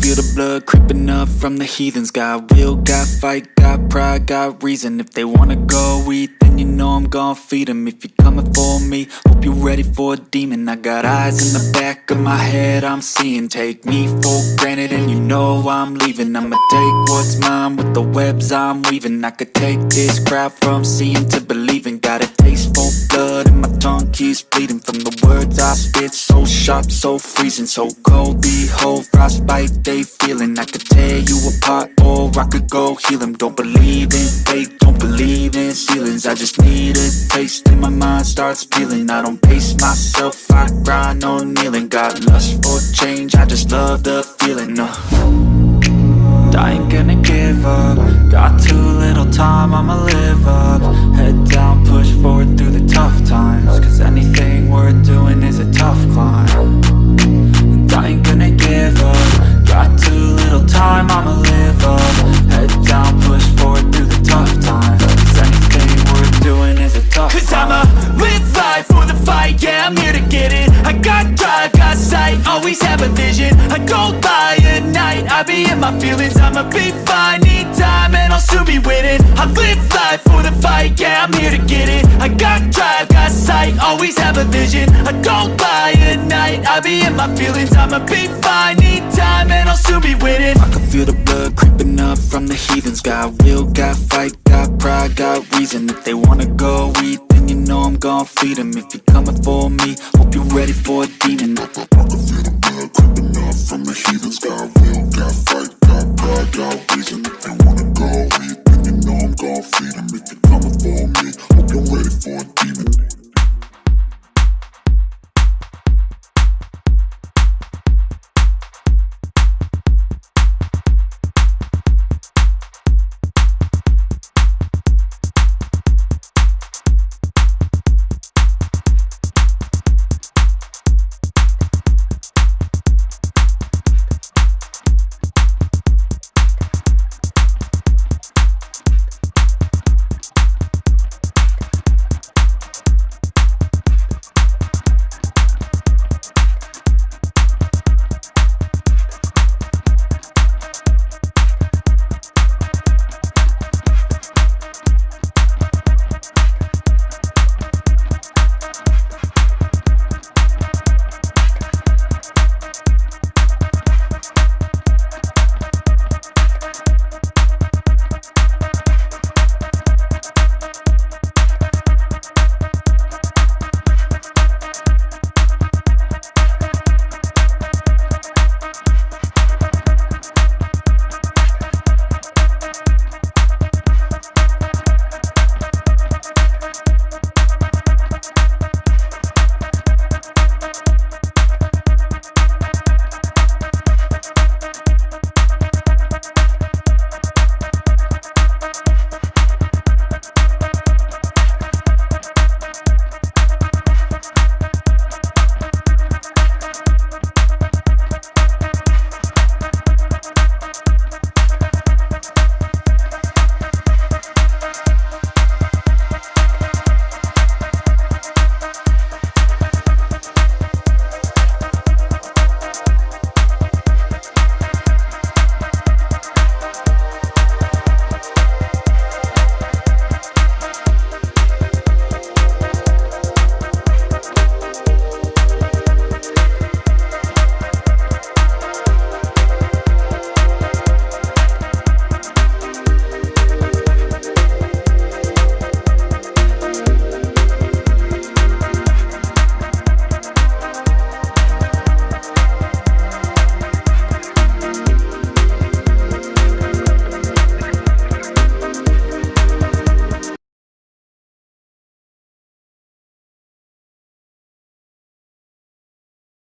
feel the blood creeping up from the heathens. Got will, got fight, got pride, got reason. If they wanna go eat, then you know I'm gon' feed them If you're coming for me, hope you're ready for a demon. I got eyes in the back of my head, I'm seeing. Take me for granted and you know I'm leaving. I'ma take what's mine with the webs I'm weaving. I could take this crowd from seeing to believing. Got a taste for blood and my tongue keeps bleeding I spit, so sharp, so freezing So cold, behold, frostbite they feeling. I could tear you apart or I could go heal them Don't believe in fate, don't believe in ceilings. I just need a taste and my mind starts peeling. I don't pace myself, I grind on kneeling. Got lust for change, I just love the feeling uh. I ain't gonna give up. Got too little time, I'ma live up. Head down, push forward through the tough times vision. I don't lie at night, I be in my feelings. I'ma be fine, need time, and I'll soon be winning. I live life for the fight, yeah, I'm here to get it. I got drive, got sight, always have a vision. I don't lie at night, I be in my feelings. I'ma be fine, need time, and I'll soon be winning. I can feel the blood creeping up from the heathens. Got will, got fight, got pride, got reason. If they wanna go eat, you know I'm gon' feed them If you're coming for me, hope you're ready for a demon. I can feel the blood creeping up from the heathens Got got got